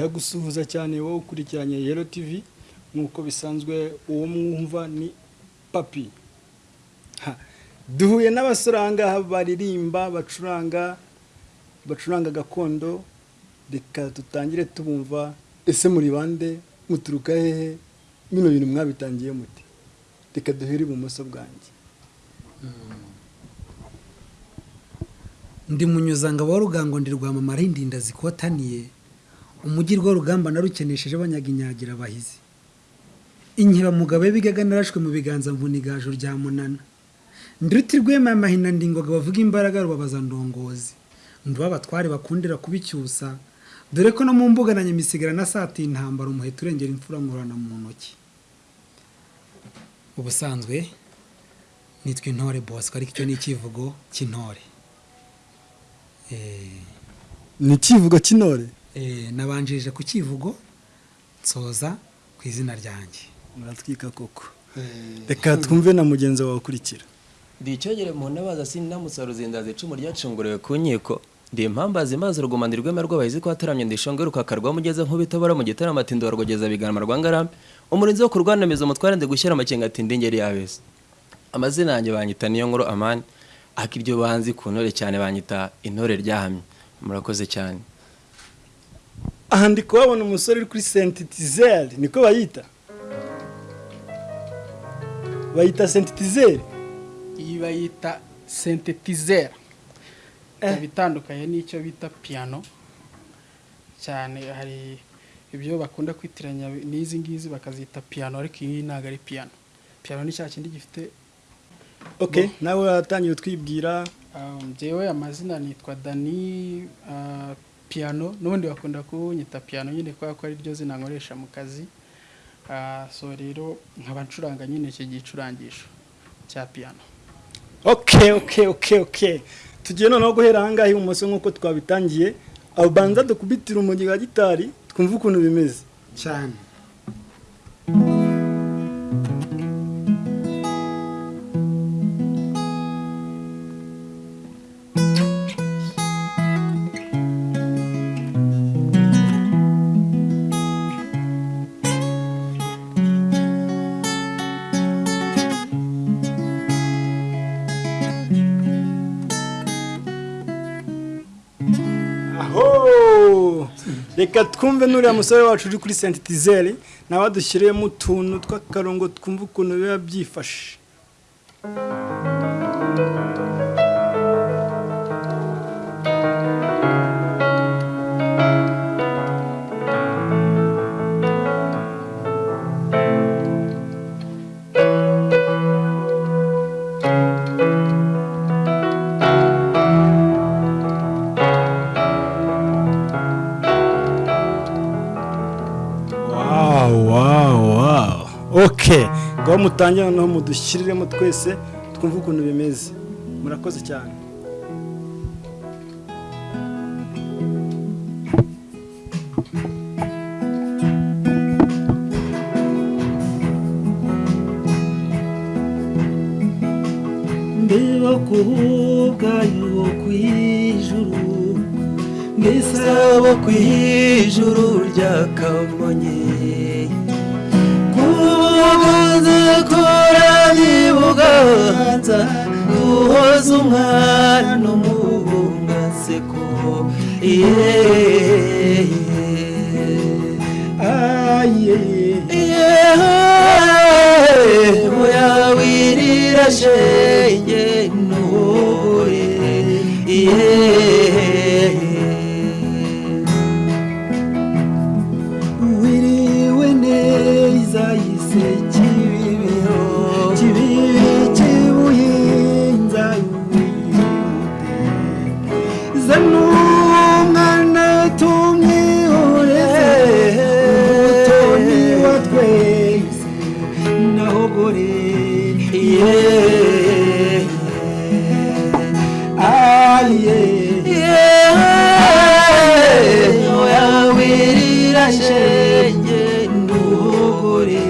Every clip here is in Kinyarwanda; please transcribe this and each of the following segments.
ndagusuhuza cyane wowe ukurikiranye yero tv nk'uko bisanzwe uwo mwumva ni papi. Duhuye ngaha baririmba bacuranga bacuranga gakondo. Reka dutangire tubumva ese muri bande muturuka hehe? Bino bintu mwabitangiye muti? Reka duhere ibumoso bwanjye. Ndi munyuzangabo wa rugango ndi rwamamara indinda zikotaniye umujyi rwa rugamba narukenesheje banyaga inyagira abahizi inkibamugabo bigaga narashwe mu biganza mvunigaju rya munana. Nduti rwema amahina ndingoga bavuga imbaraga rubabaza ndongozi. Nduba abatware bakundira kubicyusa dore ko no mu mbuga na nyamisigara na sati intambara umuheto urengera imfura nkurana mu ntoki. Ubusanzwe nitwa intore bosco ariko icyo ni icyivugo cy'intore Eh, ni ikivugo cy'intore nabanjirije ku kivugo nsoza ku izina ryanjye. Muratwika koko. Reka twumve na mugenzi wawe ukurikira. Ndi icyogere mu ntabaza sinamutsa ruzindazi icumu ryacunguriwe ku nkiko ndi impambazi maze urugumana rwema rw'abahizi ko hataramye ndishonge rukakarwa mugeze nk'ubitabara mu gitaramo ati ndorwogeza biganama rwa ngarambe umurinzi wo kurwanamiza umutware ndi gushyira amakenga ati ndingeri yabese amazina yanjye banyita niyo nkuru amani. Ariko iryo banzi ku ntore cyane banyita intore ryahamye murakoze cyane. Aha ndi kuhabona umusore uri kuri sentitizeri niko bayita? Bayita sentitizeri iyi bayita sentetizera ikaba itandukanye n'icyo bita piyano cyane hari ibyo bakunda kwitiranya n'izi ngizi bakazita piyano ariko iyi ntabwo ari piyano piyano ni cya kindi gifite ok nawe watangiye utwibwira um, njyewe amazina nitwa dani uh, piyano n'ubundi bakunda kunyita piyano nyine kubera ko ari ryo zina nkoresha mu kazi. Uh, so rero nkaba ncuranga nyine iki gicurangisho cya piyano ok ok ok ok. Tugiye noneho guhera ahangaha ibumoso nk'uko twabitangiye. Abanza dukubitira umujyi wa gitari twumve ukuntu bimeze. Cyane. Reka twumve n'uriya musore wacu uri kuri sentitizeri nawe adushyiriyemo utuntu tw'akarongo twumve ukuntu biba byifashe. Oke ngaho mutangire noneho mudushyiriremo twese twumve ukuntu bimeze. Murakoze cyane. Ndeba kuvuga yo ku ijuru ngisabo ku ijuru buganza guhoza umwana umubungaseko muyawirira shenge nuhure wiriwe neza yise yawirira shenge nuhure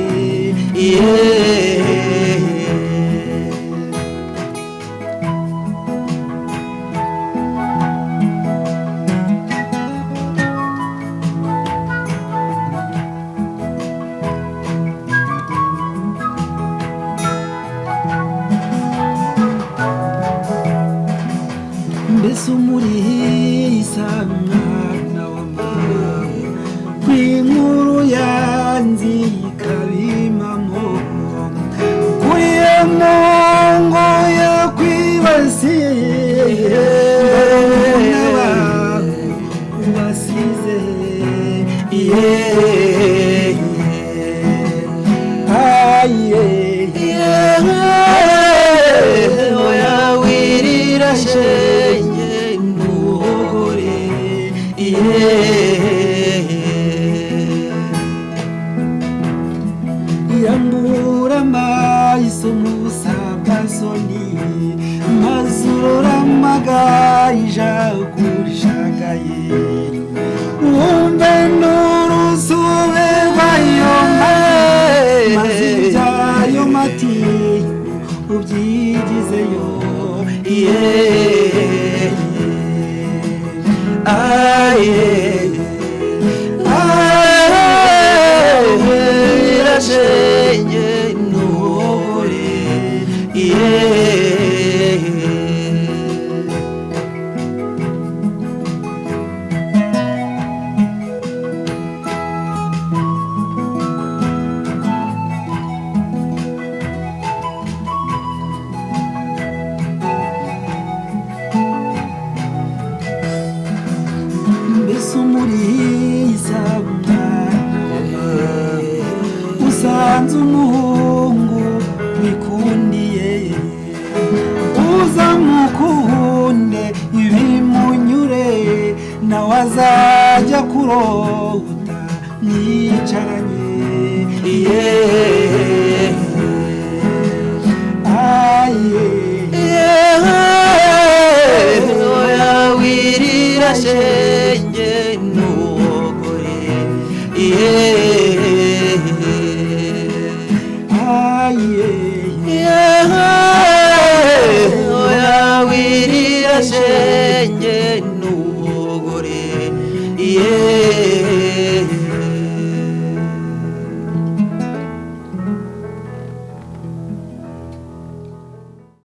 basize yeee aye oya wirira shenge ntugore yambura I usanze umuhungu wikundiye uza mukunde ibimunyure nawe azajya kurota mwicaranye yeee aye. Oya wirira shenge